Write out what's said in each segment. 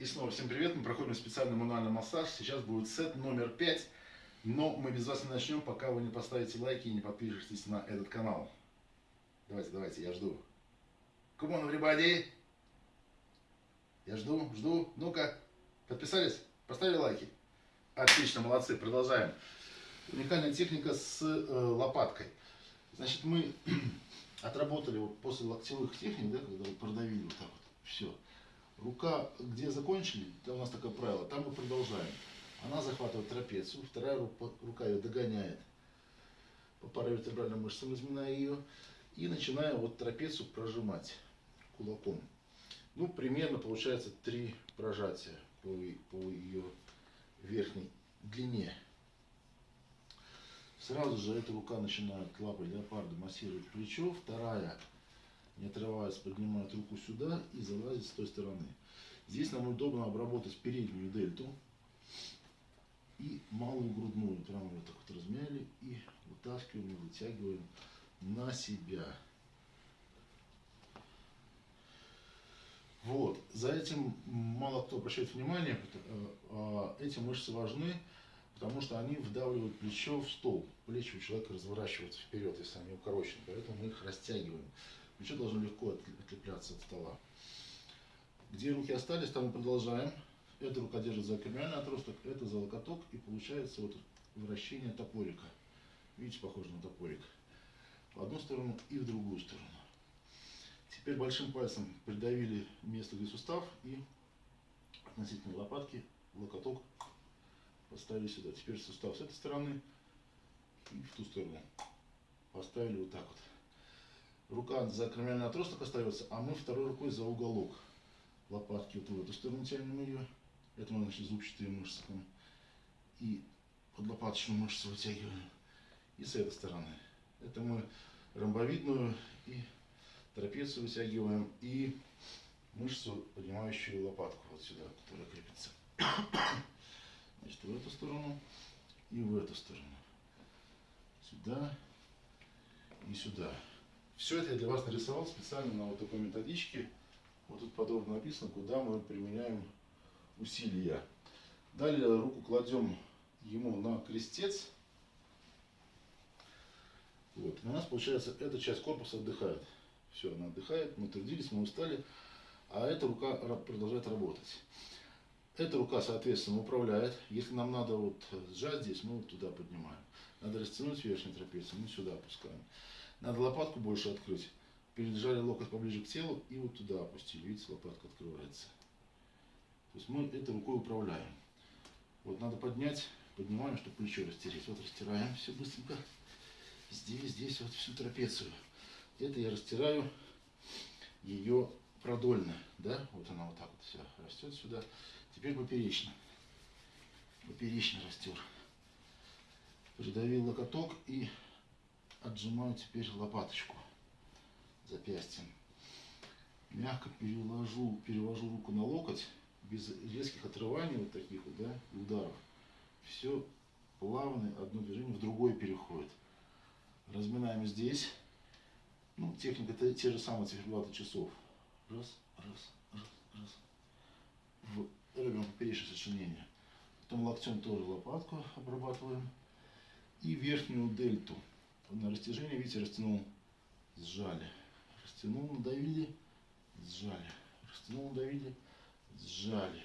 И снова всем привет, мы проходим специальный мануальный массаж. Сейчас будет сет номер 5, но мы без вас не начнем, пока вы не поставите лайки и не подпишетесь на этот канал. Давайте, давайте, я жду. Come on, everybody! Я жду, жду. Ну-ка, подписались? Поставили лайки? Отлично, молодцы, продолжаем. Уникальная техника с э, лопаткой. Значит, мы отработали вот после локтевых техник, да, когда продавили вот так вот, все. Рука, где закончили, у нас такое правило, там мы продолжаем. Она захватывает трапецию, вторая рука, рука ее догоняет по паравертебральным мышцам, разминая ее, и начинаем вот трапецию прожимать кулаком. Ну, примерно получается три прожатия по, по ее верхней длине. Сразу же эта рука начинает лапой леопарда массировать плечо, вторая, не отрываясь, поднимает руку сюда и залазит с той стороны. Здесь нам удобно обработать переднюю дельту и малую грудную. Прямо вот так вот размяли и вытаскиваем и вытягиваем на себя. Вот. За этим мало кто обращает внимание. Э, а эти мышцы важны, потому что они вдавливают плечо в стол. Плечи у человека разворачиваются вперед, если они укорочены, поэтому мы их растягиваем. Плечо должно легко отлепляться от стола. Где руки остались, там мы продолжаем. Эта рука держит за кремиальный отросток, это за локоток, и получается вот вращение топорика. Видите, похоже на топорик. В одну сторону и в другую сторону. Теперь большим пальцем придавили место, где сустав, и относительно лопатки локоток поставили сюда. Теперь сустав с этой стороны и в ту сторону. Поставили вот так вот. Рука за кремиальный отросток остается, а мы второй рукой за уголок лопатки вот в эту сторону тянем ее. Это мы, значит, зубчатые мышцы. Там. И подлопаточную мышцу вытягиваем. И с этой стороны. Это мы ромбовидную и трапецию вытягиваем. И мышцу, поднимающую лопатку вот сюда, которая крепится. Значит, в эту сторону и в эту сторону. Сюда и сюда. Все это я для вас нарисовал специально на вот такой методичке. Вот тут подробно написано, куда мы применяем усилия. Далее руку кладем ему на крестец. Вот. у нас получается эта часть корпуса отдыхает. Все, она отдыхает, мы трудились, мы устали, а эта рука продолжает работать. Эта рука, соответственно, управляет. Если нам надо вот сжать здесь, мы вот туда поднимаем. Надо растянуть верхнюю трапецию, мы сюда опускаем. Надо лопатку больше открыть переджали локоть поближе к телу и вот туда опустили. Видите, лопатка открывается. То есть мы этой рукой управляем. Вот надо поднять, поднимаем, чтобы плечо растереть. Вот растираем все быстренько. Здесь, здесь вот всю трапецию. Это я растираю ее продольно. Да? Вот она вот так вот вся растет сюда. Теперь поперечно. Поперечно растер. Придавил локоток и отжимаю теперь лопаточку запястьем. Мягко переложу, перевожу руку на локоть, без резких отрываний вот таких вот, да, ударов. Все плавно, одно движение в другое переходит. Разминаем здесь. Ну, техника это те же самые циферблаты часов. Раз, раз, раз, раз. В, робим поперечное сочинение. Потом локтем тоже лопатку обрабатываем. И верхнюю дельту. На растяжение, видите, растянул, сжали. Растянул, надавили, сжали. Растянул, надавили, сжали.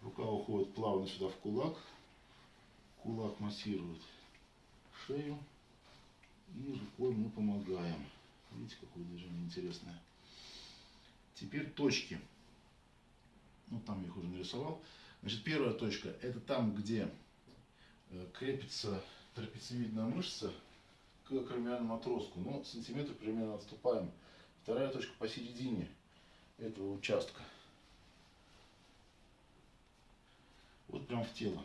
Рука уходит плавно сюда в кулак. Кулак массирует шею. И рукой мы помогаем. Видите, какое движение интересное. Теперь точки. Ну, там я их уже нарисовал. Значит, первая точка, это там, где э, крепится трапециевидная мышца к кромиальному отростку. Ну, сантиметр примерно отступаем Вторая точка посередине этого участка. Вот прям в тело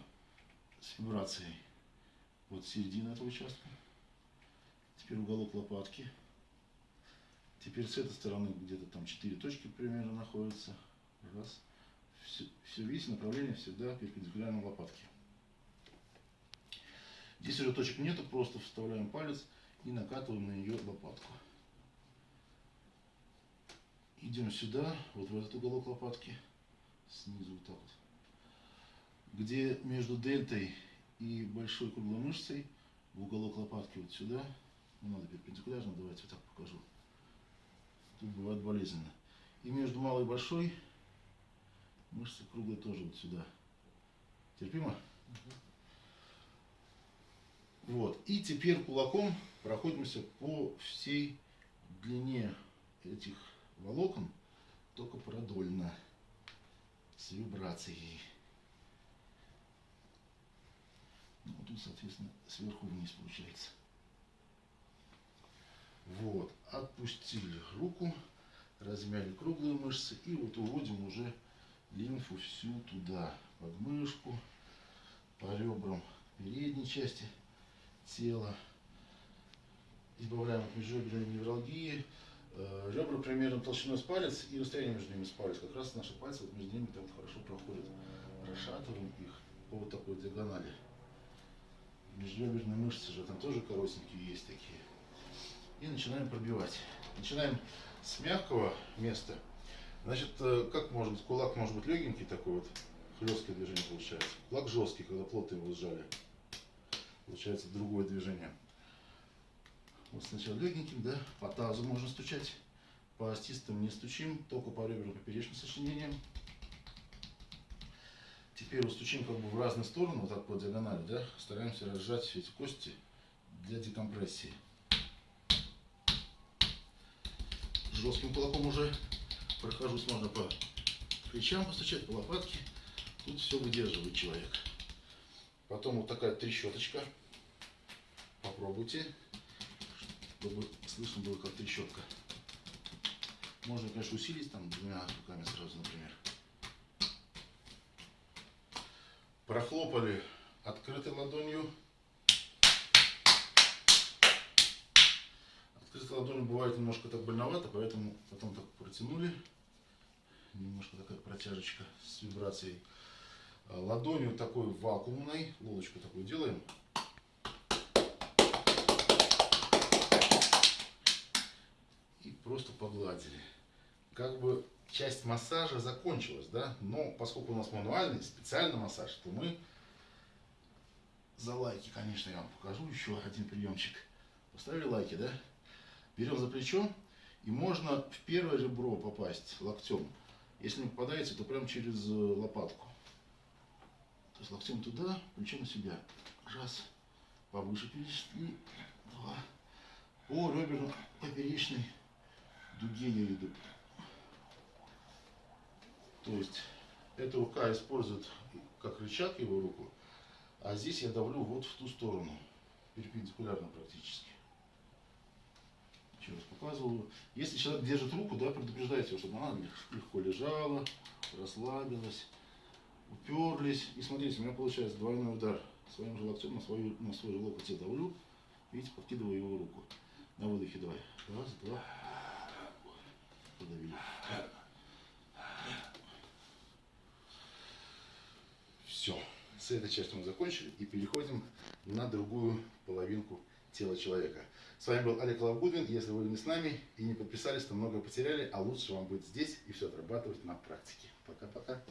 с вибрацией. Вот середина этого участка. Теперь уголок лопатки. Теперь с этой стороны где-то там 4 точки примерно находятся. Раз. Все, все видите, направление всегда перпендикулярно лопатке. Здесь уже точек нету, просто вставляем палец и накатываем на нее лопатку идем сюда, вот в этот уголок лопатки, снизу вот так вот. Где между дельтой и большой круглой мышцей в уголок лопатки вот сюда, не надо перпендикулярно, давайте вот так покажу. Тут бывает болезненно. И между малой и большой мышцы круглой тоже вот сюда. Терпимо? Вот. И теперь кулаком проходимся по всей длине этих волокон, только продольно, с вибрацией. Ну, тут, соответственно, сверху вниз получается. Вот, отпустили руку, размяли круглые мышцы и вот уводим уже лимфу всю туда, под мышку, по ребрам передней части тела. Избавляем от межреберной невралгии. Э, ребра примерно толщиной с палец и расстояние между ними с палец. Как раз наши пальцы вот между ними там хорошо проходят. Расшатываем их по вот такой диагонали. Межреберные мышцы же там тоже коротенькие есть такие. И начинаем пробивать. Начинаем с мягкого места. Значит, э, как может кулак может быть легенький такой вот, хлесткое движение получается. Кулак жесткий, когда плотно его сжали. Получается другое движение. Вот сначала легеньким, да, по тазу можно стучать. По остистым не стучим, только по ребрам поперечным сочленениям. Теперь вот стучим как бы в разные стороны, вот так по диагонали, да, стараемся разжать эти кости для декомпрессии. Жестким кулаком уже прохожусь, можно по плечам постучать, по лопатке. Тут все выдерживает человек. Потом вот такая трещоточка. Попробуйте, чтобы слышно было как трещотка. Можно, конечно, усилить там двумя руками сразу, например. Прохлопали открытой ладонью. Открытой ладонью бывает немножко так больновато, поэтому потом так протянули. Немножко такая протяжечка с вибрацией. Ладонью такой вакуумной, лодочку такую делаем. Просто погладили. Как бы часть массажа закончилась, да, но поскольку у нас мануальный, специальный массаж, то мы за лайки, конечно, я вам покажу еще один приемчик. Поставили лайки, да? Берем за плечо, и можно в первое ребро попасть локтем. Если не попадаете, то прям через э, лопатку. То есть локтем туда, плечом на себя. Раз, повыше перешли. Два. По реберно поперечной дуге я иду. То есть эта рука использует как рычаг его руку, а здесь я давлю вот в ту сторону, перпендикулярно практически. Еще раз показываю. Если человек держит руку, да, предупреждайте его, чтобы она легко лежала, расслабилась уперлись. И смотрите, у меня получается двойной удар своим же локтем на, свою, на свой же локоть я давлю. Видите, подкидываю его руку. На выдохе давай. Раз, два. Подавили. Все. С этой частью мы закончили и переходим на другую половинку тела человека. С вами был Олег Лавгудвин. Если вы не с нами и не подписались, то многое потеряли, а лучше вам быть здесь и все отрабатывать на практике. Пока-пока.